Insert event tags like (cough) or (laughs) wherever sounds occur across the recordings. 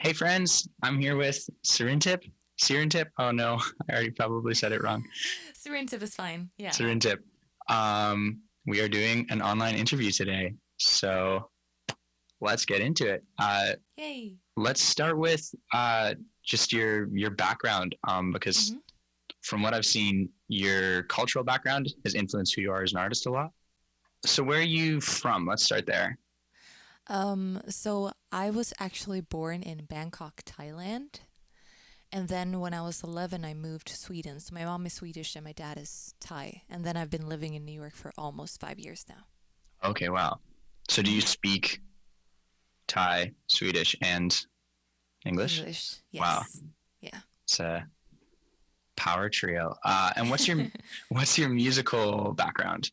Hey friends, I'm here with Sirintip. Sirintip. Oh no, (laughs) I already probably said it wrong. Sirintip is fine. Yeah. Sirintip. Um, we are doing an online interview today, so let's get into it. Uh, Yay. let's start with uh, just your your background, um, because Mhm. from what I've seen, your cultural background has influenced who you are as an artist a lot. So where are you from? Let's start there. Um, so I was actually born in Bangkok, Thailand. And then when I was 11, I moved to Sweden. So my mom is Swedish and my dad is Thai. And then I've been living in New York for almost five years now. Okay, wow. So do you speak Thai, Swedish, and English? English. Yes. Wow. Yeah. It's a power trio. Uh, and what's your (laughs) what's your musical background?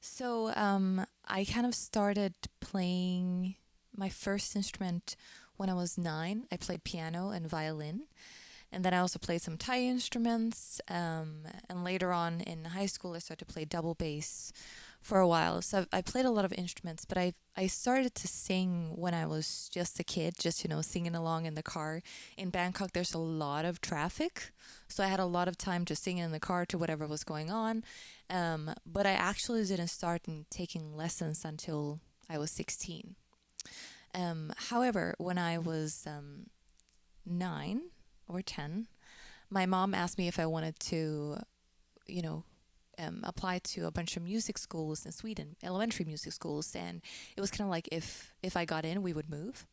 So um, I kind of started playing my first instrument when I was nine. I played piano and violin. And then I also played some Thai instruments. Um, and later on in high school, I started to play double bass for a while. So I played a lot of instruments, but I, I started to sing when I was just a kid, just, you know, singing along in the car. In Bangkok, there's a lot of traffic. So I had a lot of time to sing in the car to whatever was going on. Um, but I actually didn't start in taking lessons until I was 16. Um, however, when I was um, nine or 10, my mom asked me if I wanted to, you know, um, apply to a bunch of music schools in Sweden, elementary music schools, and it was kind of like if if I got in, we would move.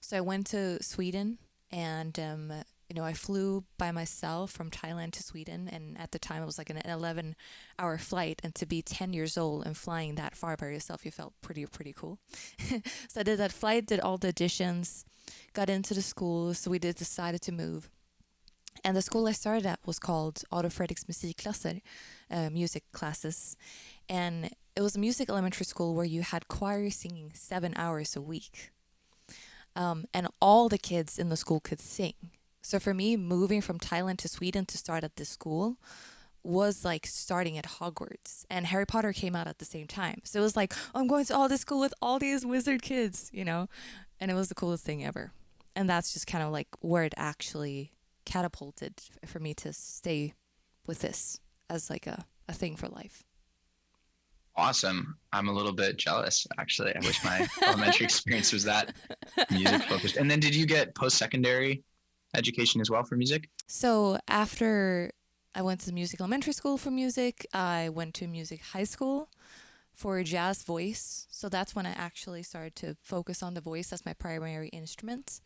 So I went to Sweden, and um, you know, I flew by myself from Thailand to Sweden, and at the time it was like an 11 hour flight. And to be 10 years old and flying that far by yourself, you felt pretty, pretty cool. (laughs) so I did that flight, did all the auditions, got into the school. So we did decided to move. And the school I started at was called Adolf Fredriks Musikklasser, uh, music classes. And it was a music elementary school where you had choir singing seven hours a week. Um, and all the kids in the school could sing. So for me, moving from Thailand to Sweden to start at this school was like starting at Hogwarts. And Harry Potter came out at the same time. So it was like, oh, I'm going to all this school with all these wizard kids, you know? And it was the coolest thing ever. And that's just kind of like where it actually catapulted for me to stay with this as like a, a thing for life. Awesome. I'm a little bit jealous actually. I wish my elementary experience was that music focused. And then did you get post secondary education as well for music? So after I went to music elementary school for music, I went to music high school for jazz voice. So that's when I actually started to focus on the voice as my primary instrument.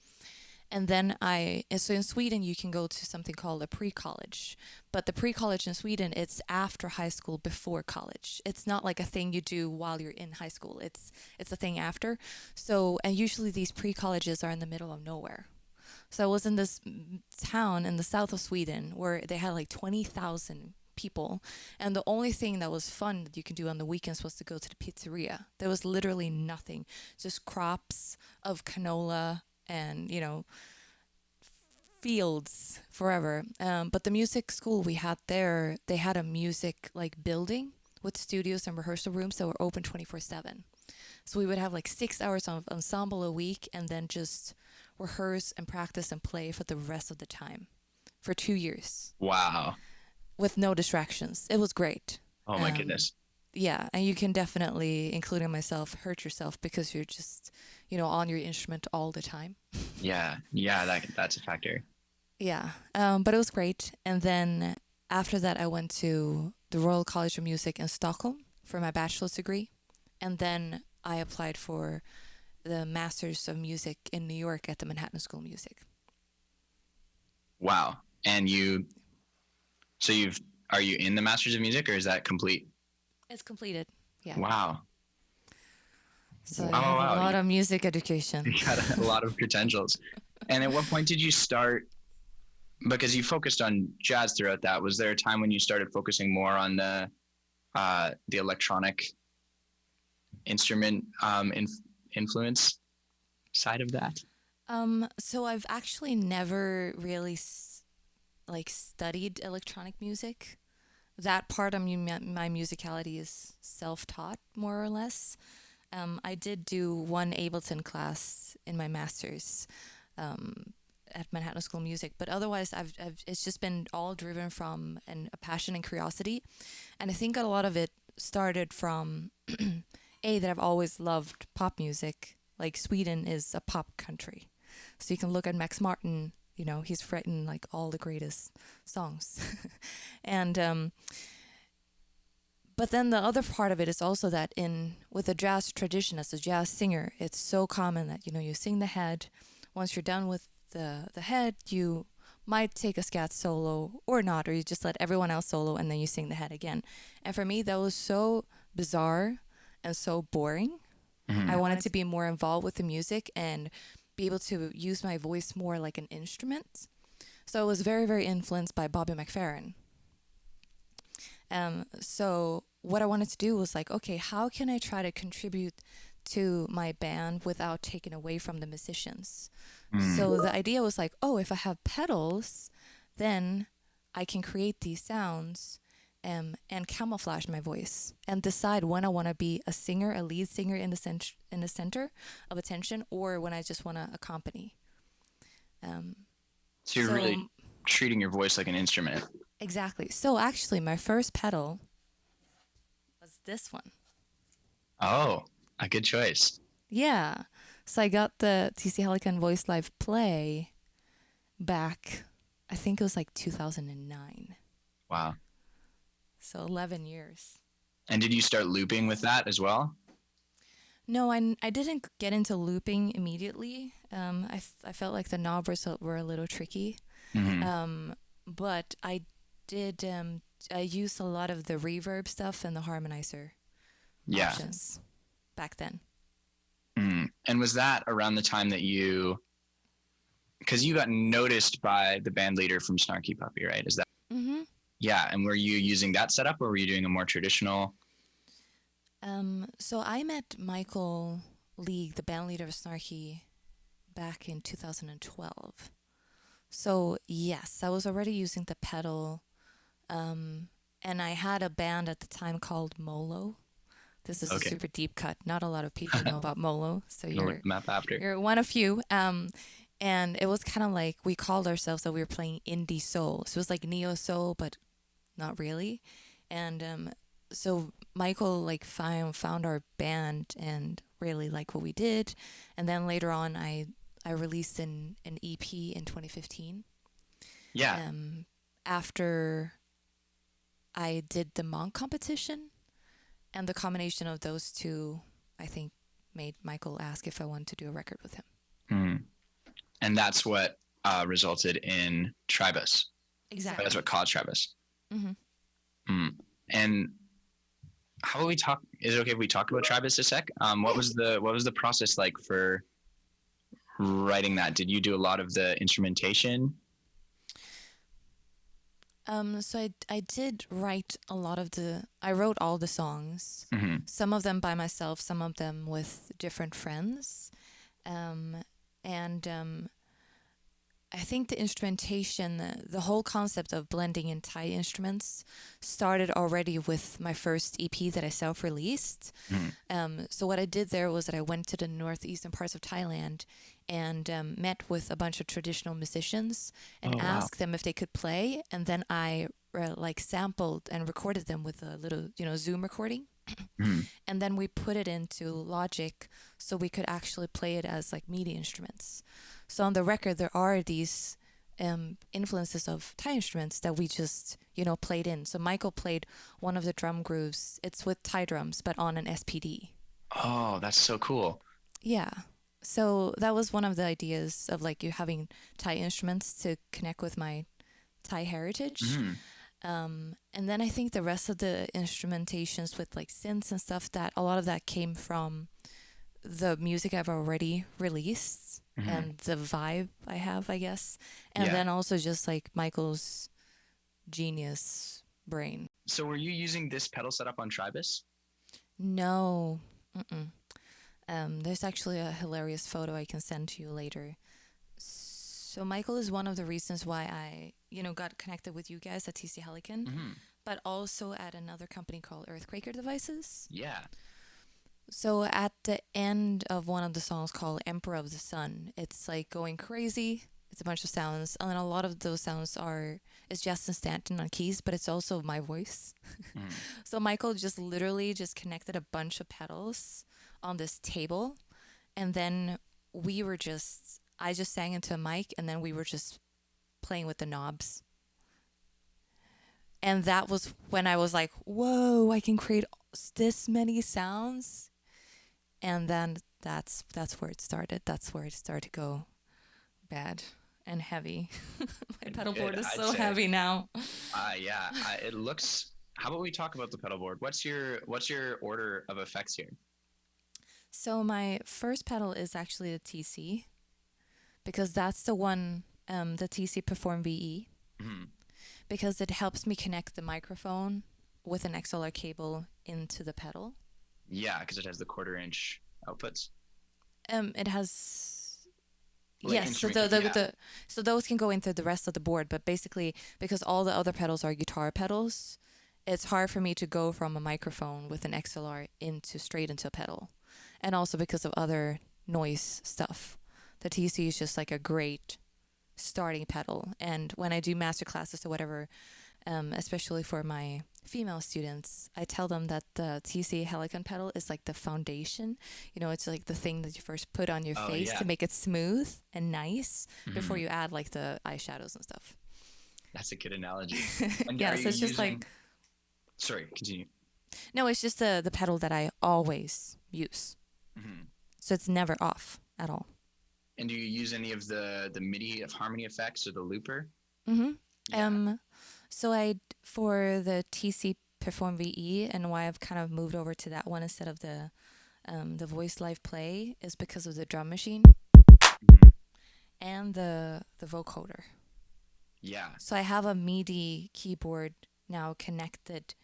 And then I, so in Sweden, you can go to something called a pre college. But the pre college in Sweden, it's after high school, before college. It's not like a thing you do while you're in high school, it's, it's a thing after. So, and usually these pre colleges are in the middle of nowhere. So I was in this town in the south of Sweden where they had like 20,000 people. And the only thing that was fun that you can do on the weekends was to go to the pizzeria. There was literally nothing, just crops of canola and, you know, fields forever. Um, but the music school we had there, they had a music like building with studios and rehearsal rooms that were open 24 7. So we would have like six hours of ensemble a week and then just rehearse and practice and play for the rest of the time for two years Wow. with no distractions. It was great. Oh my Um, goodness. Yeah, and you can definitely, including myself, hurt yourself because you're just, you know, on your instrument all the time. (laughs) Yeah. Yeah, that that's a factor. Yeah, um, but it was great. And then after that, I went to the Royal College of Music in Stockholm for my bachelor's degree, and then I applied for the Masters of Music in New York at the Manhattan School of Music. Wow. And you so you've are you in the Masters of Music or is that complete? It's completed. Yeah. Wow. So Wow, I have wow, a lot you- of music education. You got a lot of credentials. And at what point did you start? Because you focused on jazz throughout that. Was there a time when you started focusing more on the uh, the electronic instrument um, in, influence side of that? Um, so I've actually never really s- like studied electronic music. That part of my musicality is self-taught, more or less. Um, I did do one Ableton class in my master's, um, at Manhattan School of Music. But otherwise, I've, I've it's just been all driven from an, a passion and curiosity, and I think a lot of it started from (clears throat) a that I've always loved pop music. Like Sweden is a pop country, so you can look at Max Martin. You know, he's written like all the greatest songs, (laughs) and um, but then the other part of it is also that in with the jazz tradition as a jazz singer, it's so common that you know you sing the head. Once you're done with the the head, you might take a scat solo or not, or you just let everyone else solo and then you sing the head again. And for me, that was so bizarre and so boring. Mhm. I wanted to be more involved with the music and be able to use my voice more like an instrument. So I was very, very influenced by Bobby McFerrin. Um, so what I wanted to do was like, okay, how can I try to contribute to my band without taking away from the musicians? Mm. So the idea was like, oh, if I have pedals, then I can create these sounds um, and camouflage my voice and decide when I want to be a singer, a lead singer in the cent- in the center of attention, or when I just want to accompany. Um, so you're so- really treating your voice like an instrument. exactly. So actually, my first pedal was this one. Oh, a good choice. Yeah. So I got the TC Helicon Voice Live Play back, I think it was like 2009. Wow. So 11 years. And did you start looping with that as well? No, I, I didn't get into looping immediately. Um, I, I felt like the knobs were- were a little tricky. Mhm. Um, but I did, um, I used a lot of the reverb stuff and the harmonizer yeah. options back then. Mm. And was that around the time that you, because you got noticed by the band leader from Snarky Puppy, right? Is that, Mm-hmm. Yeah. And were you using that setup or were you doing a more traditional? Um, so I met Michael League, the band leader of Snarky, back in 2012. So yes, I was already using the pedal, um, and I had a band at the time called Molo. This is Okay. a super deep cut. Not a lot of people know (laughs) about Molo, so you're map after? you're one of few. Um, and it was kind of like we called ourselves that we were playing indie soul. So it was like neo soul, but not really. And um, so Michael like found found our band and really liked what we did. And then later on, I I released an an EP in 2015. Yeah. Um, after I did the Monk competition, and the combination of those two, I think, made Michael ask if I wanted to do a record with him. Mm. And that's what uh, resulted in Tribus. Exactly. That's what caused Tribus. Mhm. Mm. And how about we talk? Is it okay if we talk about Tribus a sec? Um, what was the what was the process like for writing that? Did you do a lot of the instrumentation? Um, so I, I did write a lot of the, I wrote all the songs, hmm some of them by myself, some of them with different friends. Um, and um, I think the instrumentation, the, the whole concept of blending in Thai instruments started already with my first EP that I self released. Mhm. Um, so, what I did there was that I went to the northeastern parts of Thailand and um, met with a bunch of traditional musicians and Oh, wow. asked them if they could play. And then I uh, like sampled and recorded them with a little, you know, Zoom recording Mhm. and then we put it into Logic so we could actually play it as like MIDI instruments. So on the record, there are these um, influences of Thai instruments that we just you know played in. So Michael played one of the drum grooves. It's with Thai drums, but on an SPD. Oh, that's so cool. Yeah. So that was one of the ideas of like you having Thai instruments to connect with my Thai heritage. Mhm. Um, and then I think the rest of the instrumentations with like synths and stuff that a lot of that came from the music I've already released Mhm. and the vibe I have, I guess. And Yeah. then also just like Michael's genius brain. So were you using this pedal setup on Tribus? No. Um, there's actually a hilarious photo I can send to you later. So Michael is one of the reasons why I, you know, got connected with you guys at TC Helicon. hmm but also at another company called Earthquaker Devices. Yeah. So at the end of one of the songs called Emperor of the Sun, it's like going crazy. It's a bunch of sounds, and then a lot of those sounds are it's Justin Stanton on keys, but it's also my voice. Mhm. (laughs) So Michael just literally just connected a bunch of pedals on this table, and then we were just I just sang into a mic, and then we were just playing with the knobs. And that was when I was like, "Whoa! I can create this many sounds." And then that's that's where it started. That's where it started to go bad and heavy. (laughs) My pedal board is I'd so say. heavy now. Uh, yeah, I, it looks. How about we talk about the pedal board? What's your What's your order of effects here? So my first pedal is actually the TC because that's the one um, the TC Perform VE Mhm. because it helps me connect the microphone with an XLR cable into the pedal. Yeah, because it has the quarter inch outputs. Um, it has Like yes, so the, the, yeah. the so those can go into the rest of the board, but basically because all the other pedals are guitar pedals, it's hard for me to go from a microphone with an XLR into straight into a pedal, and also because of other noise stuff. The TC is just like a great starting pedal, and when I do master classes or whatever, um, especially for my female students, I tell them that the TC Helicon pedal is like the foundation. You know, it's like the thing that you first put on your Oh, face yeah. to make it smooth and nice before Mhm. you add like the eyeshadows and stuff. That's a good analogy. (laughs) Yeah, so it's just like Sorry, continue. no, it's just the the pedal that I always use. Mhm. So it's never off at all. And do you use any of the the MIDI of harmony effects or the looper? Mm-hmm. Yeah. Um, so I for the TC Perform VE and why I've kind of moved over to that one instead of the um, the Voice Live Play is because of the drum machine Mhm. and the the vocoder. Yeah. So I have a MIDI keyboard now connected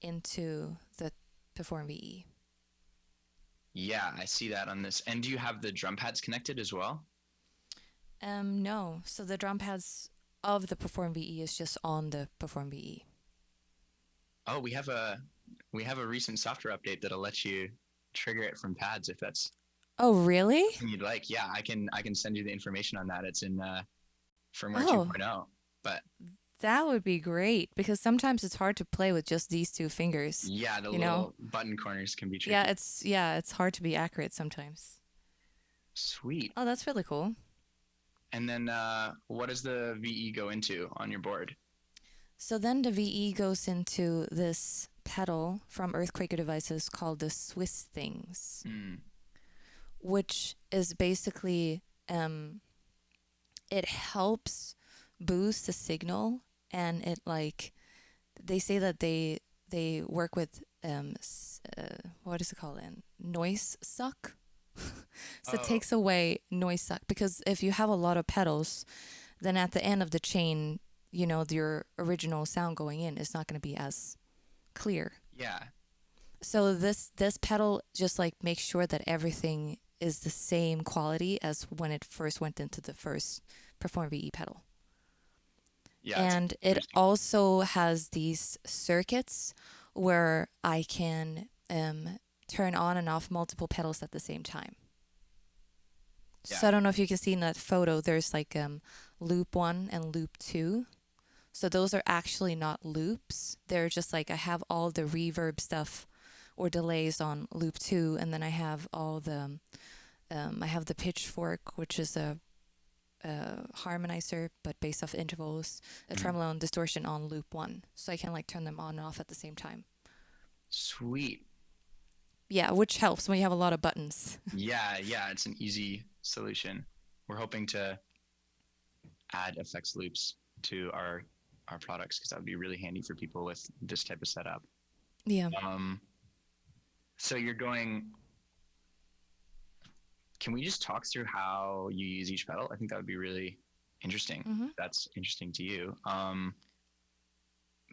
into the Perform. VE. Yeah, I see that on this. And do you have the drum pads connected as well? Um, no. So the drum pads of the Perform VE is just on the Perform. VE. Oh, we have a we have a recent software update that'll let you trigger it from pads if that's Oh, really? you'd like. Yeah, I can I can send you the information on that. It's in uh, firmware Oh. 2.0. But That would be great because sometimes it's hard to play with just these two fingers. yeah, the You little know? button corners can be tricky. Yeah, it's yeah, it's hard to be accurate sometimes. Sweet. Oh, that's really cool. And then uh, what does the VE go into on your board? So then the VE goes into this pedal from Earthquaker Devices called the Swiss Things. Mm. which is basically um, it helps boost the signal and it like they say that they they work with um uh, what is it called in noise suck so it Oh. takes away noise suck because if you have a lot of pedals then at the end of the chain you know your original sound going in is not going to be as clear Yeah. so this this pedal just like makes sure that everything is the same quality as when it first went into the first Perform VE pedal. Yeah. and it also has these circuits where I can um, turn on and off multiple pedals at the same time. Yeah. So I don't know if you can see in that photo, there's like um, loop one and loop two. So those are actually not loops. They're just like I have all the reverb stuff or delays on loop two, and then I have all the um, I have the pitchfork, which is a, a harmonizer but based off intervals, a Mhm. tremolo and distortion on loop one, so I can like turn them on and off at the same time. Sweet. Yeah, which helps when you have a lot of buttons. (laughs) Yeah, yeah, it's an easy solution. We're hoping to add effects loops to our our products because that would be really handy for people with this type of setup. Yeah. Um, so you're going. Can we just talk through how you use each pedal? I think that would be really interesting. hmm if That's interesting to you. Um,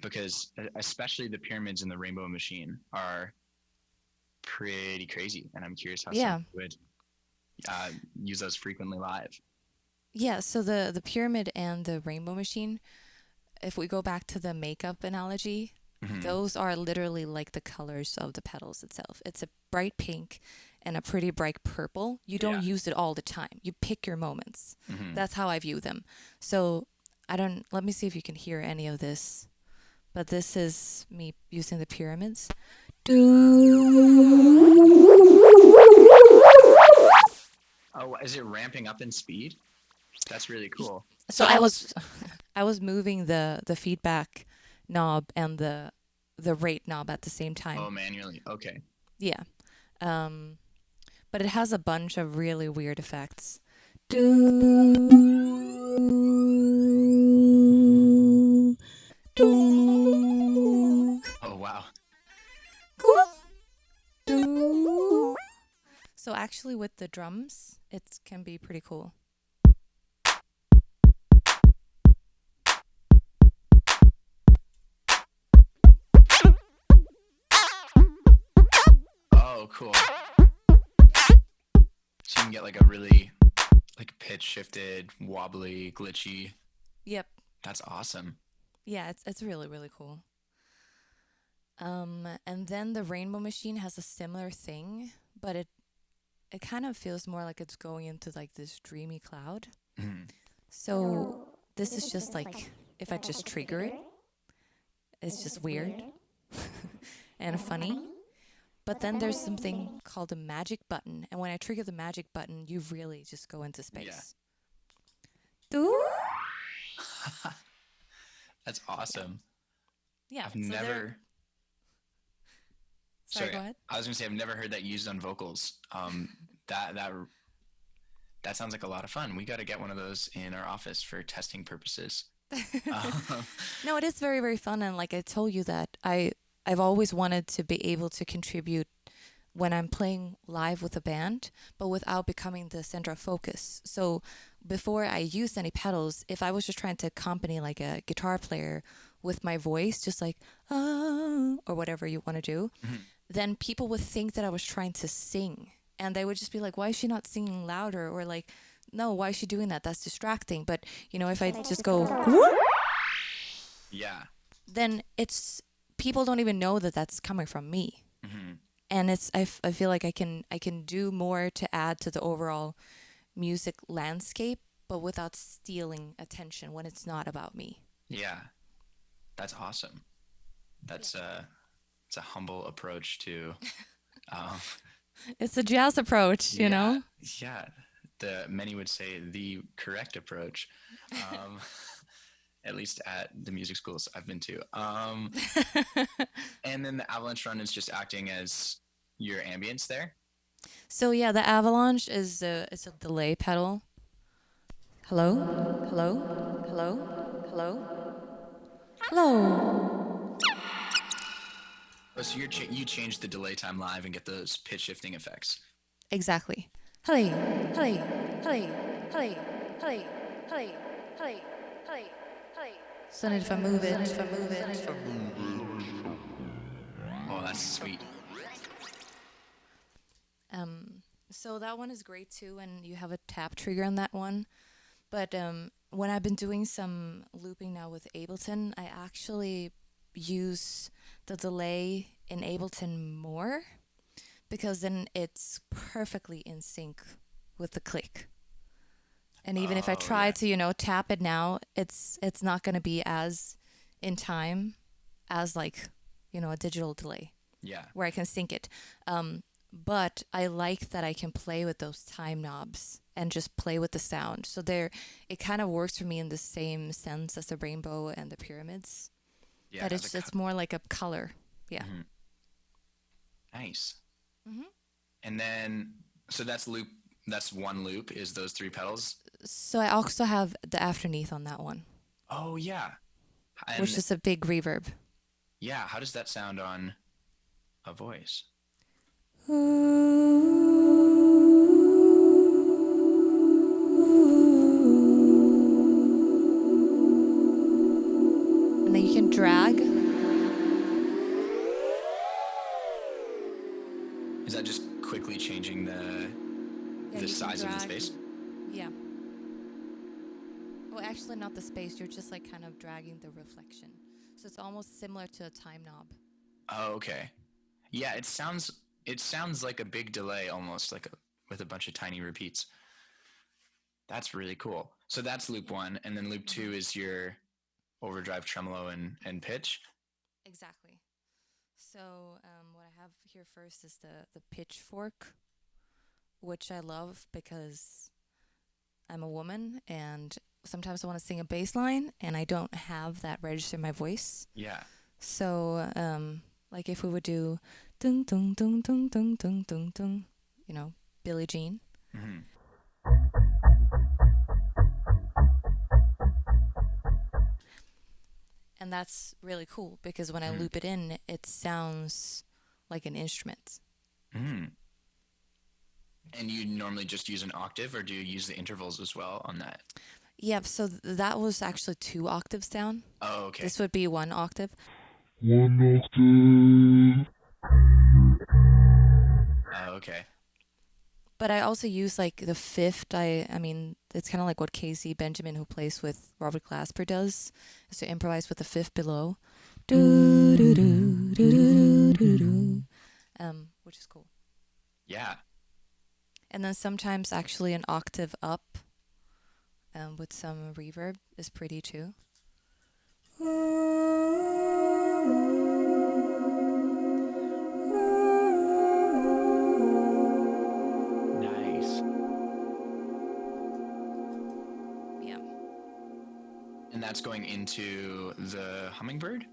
because especially the pyramids and the rainbow machine are pretty crazy, and I'm curious how Yeah. someone would uh, use those frequently live. Yeah, so the the pyramid and the rainbow machine, if we go back to the makeup analogy, Mhm. those are literally like the colors of the petals itself. It's a bright pink and a pretty bright purple. You don't Yeah. use it all the time. You pick your moments. Mhm. That's how I view them. So I don't. Let me see if you can hear any of this. But this is me using the pyramids. Oh, is it ramping up in speed? That's really cool. So I was, (laughs) I was moving the the feedback knob and the the rate knob at the same time. Oh, manually. Okay. Yeah. Um, but it has a bunch of really weird effects. Oh, So actually with the drums, it can be pretty cool. Oh, cool. So you can get like a really like pitch shifted, wobbly, glitchy. Yep. That's awesome. Yeah, it's it's really really cool. Um, and then the Rainbow Machine has a similar thing, but it it kind of feels more like it's going into like this dreamy cloud. Mhm. So this is just like if I just trigger it, it's just weird (laughs) and funny. But then there's something called a magic button, and when I trigger the magic button, you really just go into space. Doo- (laughs) That's awesome. Yeah, I've so never. Sorry, go ahead. I was gonna say I've never heard that used on vocals. Um, that that that sounds like a lot of fun. We got to get one of those in our office for testing purposes. (laughs) (laughs) No, it is very very fun, and like I told you that I I've always wanted to be able to contribute when I'm playing live with a band, but without becoming the center of focus. So before I used any pedals, if I was just trying to accompany like a guitar player with my voice, just like ah or whatever you want to do, then people would think that I was trying to sing, and they would just be like, "Why is she not singing louder?" Or like, "No, why is she doing that? That's distracting." But you know, if I just go yeah. then it's people don't even know that that's coming from me hmm and it's I, f- I feel like i can i can do more to add to the overall music landscape but without stealing attention when it's not about me Yeah. That's awesome. That's a it's a humble approach to. Um, (laughs) it's a jazz approach you yeah, know Yeah. The many would say the correct approach. Um, (laughs) at least at the music schools I've been to. Um, (laughs) and then the avalanche run is just acting as your ambience there. so yeah the avalanche is a it's a delay pedal hello hello hello hello hello Oh, so you're cha- you change the delay time live and get those pitch shifting effects. exactly hello hello hello hello hello hello hello hello hello so if I move it, if I move it, Oh, that's sweet. Um, so that one is great too, and you have a tap trigger on that one. But um, when I've been doing some looping now with Ableton, I actually use the delay in Ableton more because then it's perfectly in sync with the click. And even if I Oh, try yeah. to, you know, tap it now, it's it's not going to be as in time as like, you know, a digital delay Yeah. where I can sync it. Um, but I like that I can play with those time knobs and just play with the sound. So there, it kind of works for me in the same sense as the rainbow and the pyramids. Yeah. that it's it's more like a color. Yeah. Mhm. Nice. Mhm. And then, so that's loop. That's one loop. Is those three pedals? So I also have the afterneath on that one, Oh yeah. And which is a big reverb. yeah, how does that sound on a voice? And then you can drag. Is that just quickly changing the Yeah, the size of the space? Yeah. Well, actually, not the space. You're just like kind of dragging the reflection. So So it's almost similar to a time knob. Oh, okay. Yeah, it sounds it sounds like a big delay almost like a with a bunch of tiny repeats. That's really cool. So that's loop 1 and then loop 2 is your overdrive tremolo and and pitch. Exactly. So um, what I have here first is the the pitchfork, which I love because I'm a woman and sometimes I want to sing a bass line and I don't have that register in my voice. Yeah. So um, like if we would do dun dun dun dun dun dun dun dun, you know, Billie Jean. hmm And that's really cool because when I Mhm. loop it in, it sounds like an instrument. hmm And you normally just use an octave or do you use the intervals as well on that? Yep, so th- that was actually two octaves down. Oh, okay. This would be one octave. One octave. Oh, okay. But I also use like the fifth. I I mean, it's kind of like what Casey Benjamin, who plays with Robert Glasper, does, is to improvise with the fifth below, um, which is cool. Yeah. And then sometimes actually an octave up, um, with some reverb is pretty too. And that's going into the hummingbird?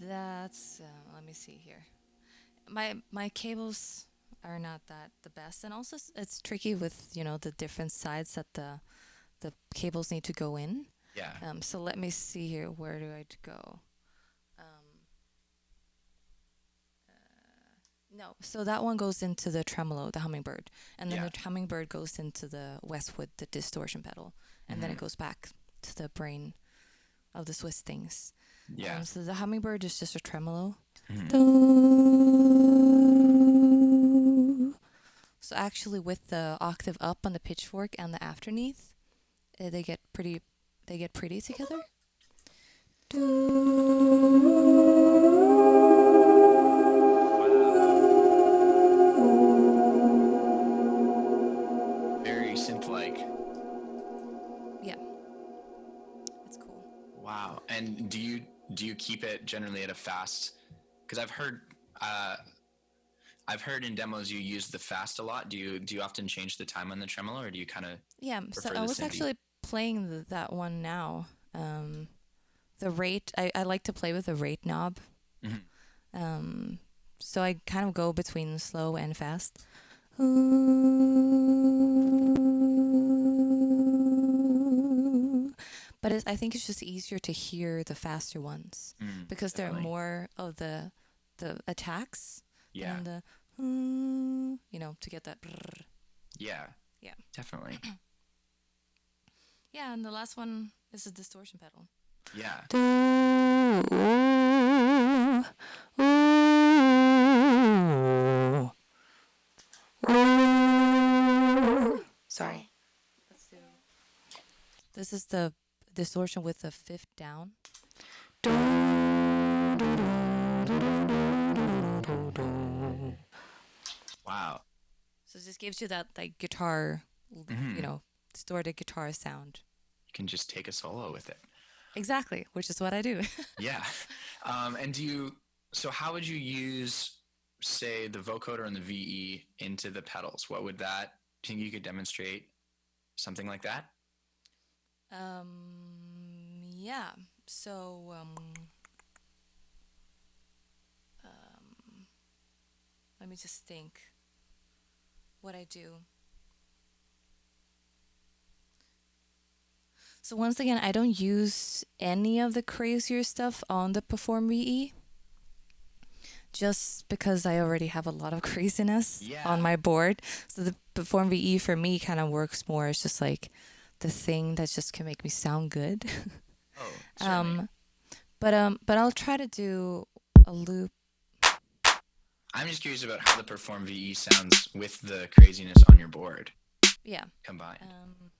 That's uh, let me see here. My my cables are not that the best, and also it's tricky with you know the different sides that the the cables need to go in. Yeah. Um, so let me see here. Where do I go? Um, uh, no, so that one goes into the tremolo, the hummingbird, and then Yeah. the hummingbird goes into the Westwood, the distortion pedal, and then it Mhm. goes back to the brain of the Swiss things. Yeah. Um, so the hummingbird is just a tremolo. Mhm. So actually, with the octave up on the pitchfork and the afterneath, uh, they get pretty. They get pretty together. And do you do you keep it generally at a fast? Because I've heard uh, I've heard in demos you use the fast a lot. Do you do you often change the time on the tremolo, or do you kind of? Yeah, so I was actually playing the, that one now. Um, the rate I, I like to play with the rate knob. Mhm. Um, so I kind of go between slow and fast. But it's, I think it's just easier to hear the faster ones Mm, because there are more of the the attacks Yeah. and the you know to get that. brrr. yeah. Yeah. Definitely. (clears throat) Yeah, and the last one is a distortion pedal. Yeah. Sorry. This is the distortion with the fifth down. Wow. So this gives you that like guitar, Mhm. you know, distorted guitar sound. You can just take a solo with it. Exactly, which is what I do. (laughs) Yeah. Um, and do you? So how would you use, say, the vocoder and the VE into the pedals? What would that? Do you think you could demonstrate something like that? Um, yeah. So, um, um, let me just think what I do. So once again, I don't use any of the crazier stuff on the Perform VE. Just because I already have a lot of (laughs) craziness Yeah. on my board. So the Perform VE for me kind of works more It's just like the thing that just can make me sound good. (laughs) Oh, (laughs) um, but um, but I'll try to do a loop. I'm just curious about how the Perform VE sounds with the craziness on your board Yeah. combined. Um,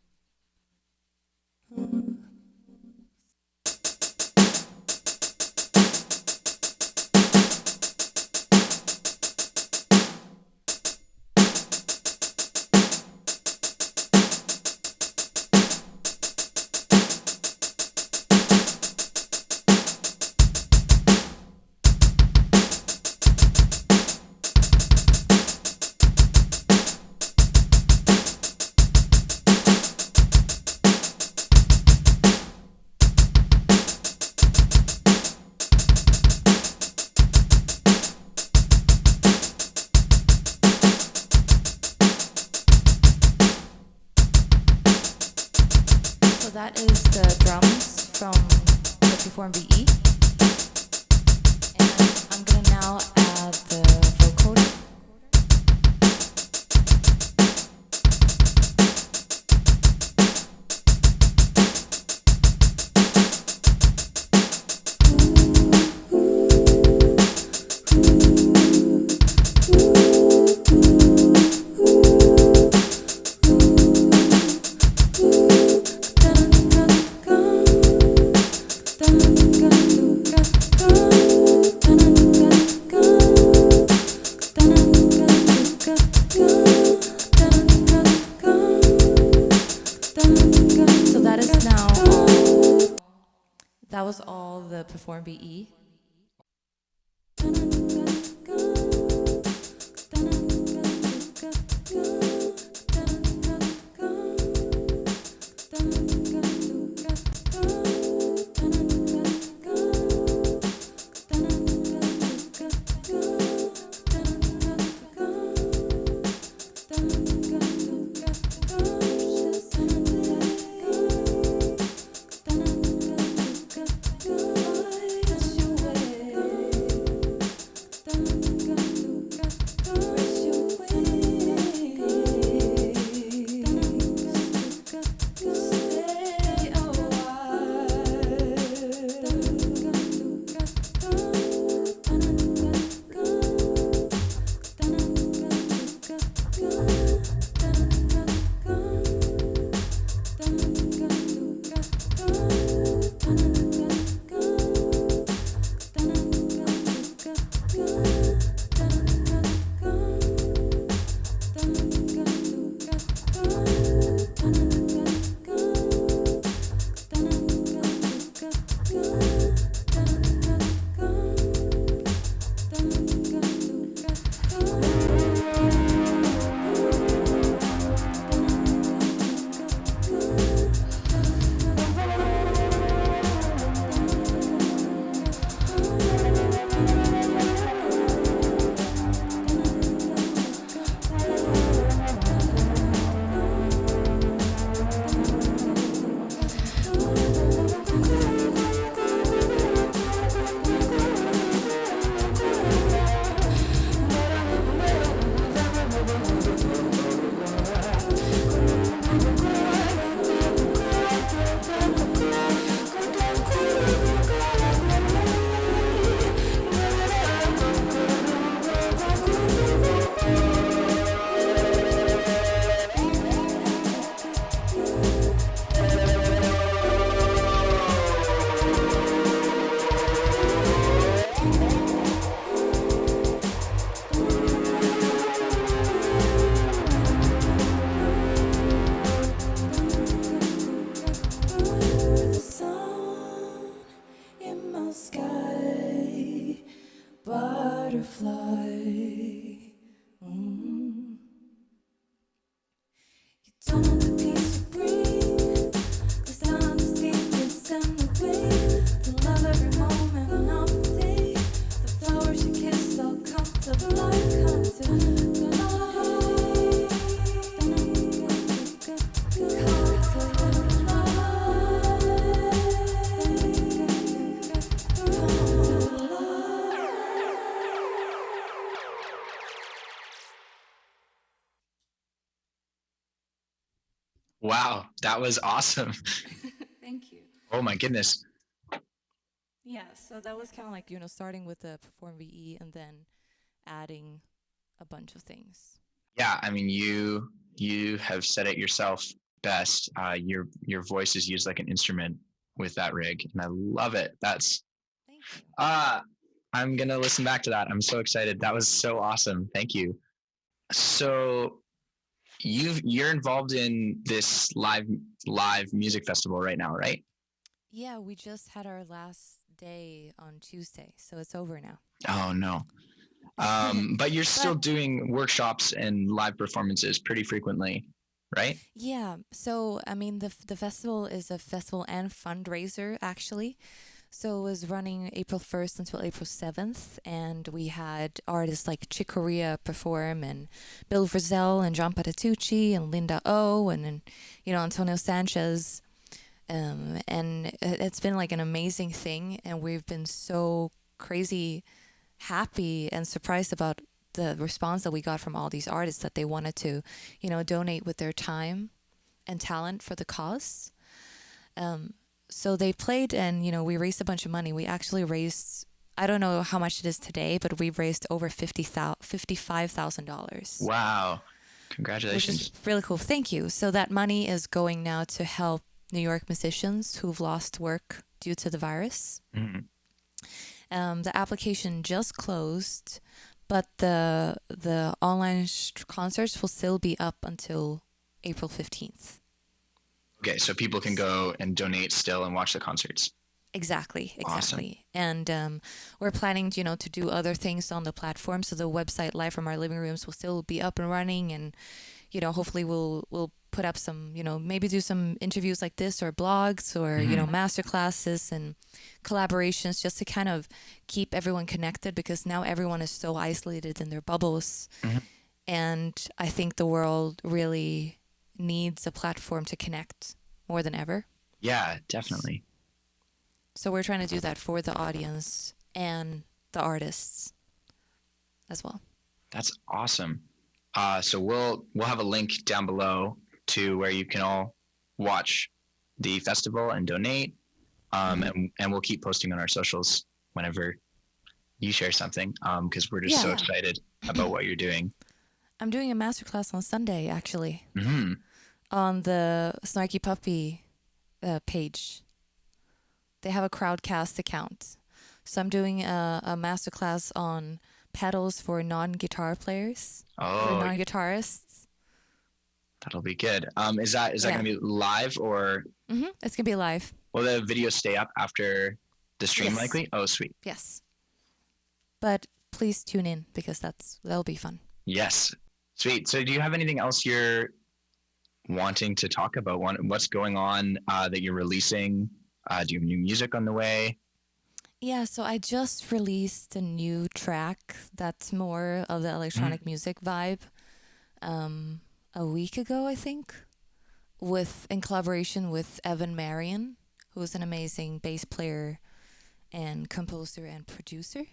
was all the Perform VE. Wow, that was awesome. (laughs) Thank you. Oh my goodness. Yeah, so that was kind of like, you know, starting with the Perform VE and then adding a bunch of things. Yeah, I mean you you have said it yourself best. Uh, your your voice is used like an instrument with that rig, and I love it. That's Thank you. uh I'm gonna listen back to that. I'm so excited. That was so awesome. Thank you. So you've you're involved in this live live music festival right now, right? Yeah, we just had our last day on Tuesday, so it's over now. Oh no. (laughs) Um, but you're still But- doing workshops and live performances pretty frequently, right? Yeah, so I mean, the the festival is a festival and fundraiser actually. So it was running April 1st until April 7th, and we had artists like Chick Corea perform, and Bill Frisell, and John Patitucci, and Linda O, and, and you know Antonio Sanchez, um, and it- it's been like an amazing thing, and we've been so crazy happy and surprised about the response that we got from all these artists that they wanted to, you know, donate with their time and talent for the cause. Um, so they played, and you know, we raised a bunch of money. We actually raised. I don't know how much it is today, but we've raised over fifty thousand, fifty-five thousand dollars Wow. which Congratulations. is really cool. Thank you. So that money is going now to help New York musicians who've lost work due to the virus. Mhm. Um, the application just closed, but the the online sh- concerts will still be up until April fifteenth. Okay, so people can go and donate still and watch the concerts. Exactly, Awesome. exactly. And um, we're planning, you know, to do other things on the platform. So the website Live from Our Living Rooms will still be up and running, and you know, hopefully we'll we'll put up some, you know, maybe do some interviews like this or blogs or you know, master classes and collaborations, just to kind of keep everyone connected because now everyone is so isolated in their bubbles, Mhm. and I think the world really needs a platform to connect more than ever. Yeah, definitely. So we're trying to do that for the audience and the artists as well. That's awesome. Uh, so we'll we'll have a link down below to where you can all watch the festival and donate. Um, and, and we'll keep posting on our socials whenever you share something because we're just so excited about what you're doing. (laughs) I'm doing a masterclass on Sunday actually hmm on the Snarky Puppy uh, page. They have a Crowdcast account. So I'm doing a, a masterclass on pedals for non-guitar players, for Oh, non-guitarists. that'll be good. Um, is that is that Yeah. gonna be live or hmm It's gonna be live. will the video stay up after the stream? Yes. Likely. Oh, sweet. Yes. But please tune in because that's that'll be fun. Yes, sweet. So, do you have anything else you're wanting to talk about? Want- What's going on uh, that you're releasing? Uh, do you have new music on the way? Yeah, so I just released a new track that's more of the electronic music vibe um, a week ago, I think, with in collaboration with Evan Marien, who's an amazing bass player and composer and producer.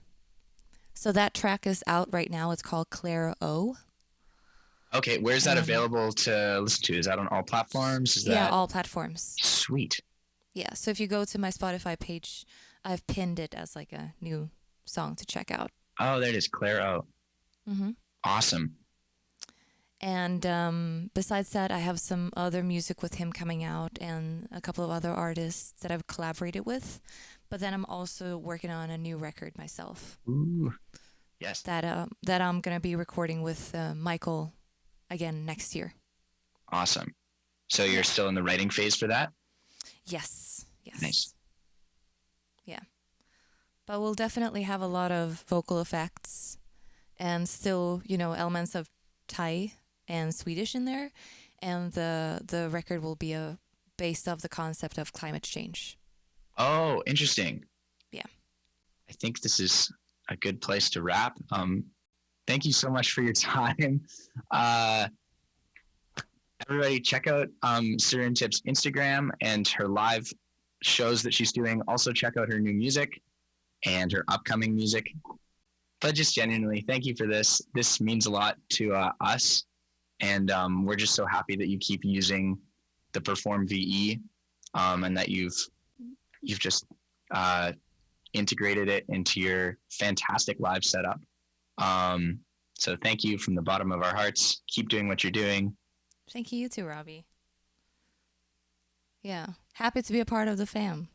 So that track is out right now. It's called Clara O. Okay, where's that Um, available to listen to? Is that on all platforms? Is that Yeah, all platforms. sweet? Yeah, so if you go to my Spotify page, I've pinned it as like a new song to check out. Oh, there it is, Claire. Oh, Mm-hmm. awesome. And um, besides that, I have some other music with him coming out and a couple of other artists that I've collaborated with. But then I'm also working on a new record myself Ooh, yes. that uh, that I'm gonna be recording with uh, Michael again next year. Awesome. So you're still in the writing phase for that? Yes, yes, Nice. Yeah, but we'll definitely have a lot of vocal effects and still, you know, elements of Thai and Swedish in there, and the the record will be a based off the concept of climate change. Oh, interesting. Yeah. I think this is a good place to wrap. Um, thank you so much for your (laughs) time. Uh, everybody, check out um, Sirintip's Instagram and her live shows that she's doing. Also, check out her new music and her upcoming music. But just genuinely, thank you for this. This means a lot to uh, us, and um, we're just so happy that you keep using the Perform VE, um, and that you've you've just uh, integrated it into your fantastic live setup. Um, so thank you from the bottom of our hearts. Keep doing what you're doing. Thank you, you too, Robbie. Yeah, happy to be a part of the fam.